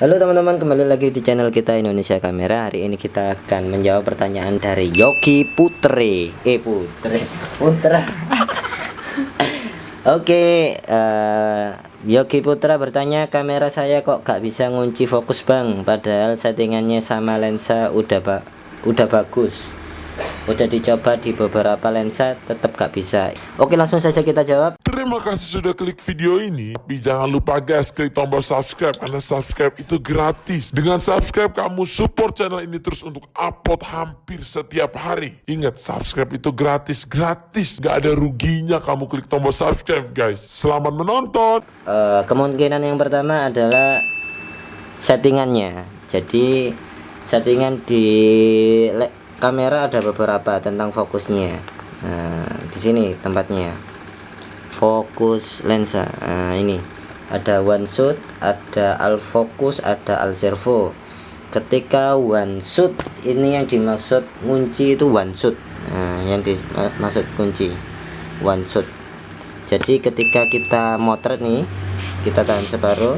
Halo teman-teman kembali lagi di channel kita Indonesia Kamera. Hari ini kita akan menjawab pertanyaan dari Yogi Putre. Eh Putre. Putra Oke uh, Yogi Putra bertanya kamera saya kok gak bisa ngunci fokus bang? Padahal settingannya sama lensa udah ba udah bagus. Udah dicoba di beberapa lensa tetap gak bisa. Oke langsung saja kita jawab terima kasih sudah klik video ini. Tapi jangan lupa guys klik tombol subscribe. Karena subscribe itu gratis. Dengan subscribe kamu support channel ini terus untuk upload hampir setiap hari. Ingat subscribe itu gratis. Gratis. Gak ada ruginya kamu klik tombol subscribe guys. Selamat menonton. Uh, kemungkinan yang pertama adalah settingannya. Jadi settingan di kamera ada beberapa tentang fokusnya. Nah di sini tempatnya fokus lensa. Nah ini. Ada one shot ada al focus ada al servo. Ketika one shot ini yang dimaksud kunci itu one shot nah yang dimaksud kunci one shot jadi ketika kita motret nih kita tahan separuh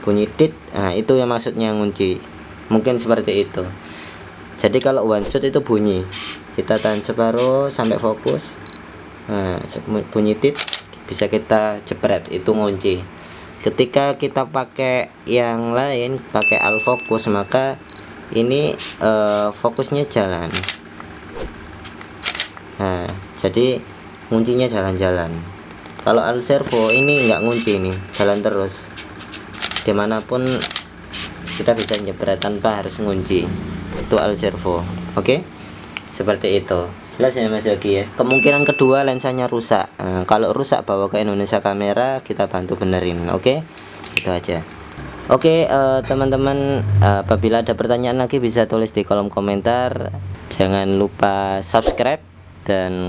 bunyi tit nah itu yang maksudnya ngunci mungkin seperti itu. Jadi kalau one shot itu bunyi. Kita tahan separuh sampai fokus nah, bunyi tit bisa kita jepret itu ngunci. Ketika kita pakai yang lain pakai al fokus maka ini uh, fokusnya jalan. Nah jadi kuncinya jalan-jalan. Kalau al servo ini enggak ngunci nih jalan terus. Di mana pun kita bisa jepret tanpa harus ngunci itu al servo oke? Okay? seperti itu jelas ya mas Yogi ya. Kemungkinan kedua lensanya rusak. Nah, kalau rusak bawa ke Indonesia kamera kita bantu benerin oke? Okay? itu aja. Oke okay, uh, eh, teman-teman uh, apabila ada pertanyaan lagi bisa tulis di kolom komentar. Jangan lupa subscribe dan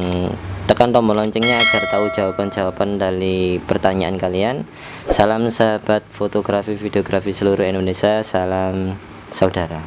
tekan tombol loncengnya agar tahu jawaban-jawaban dari pertanyaan kalian. Salam sahabat fotografi videografi seluruh Indonesia. Salam saudara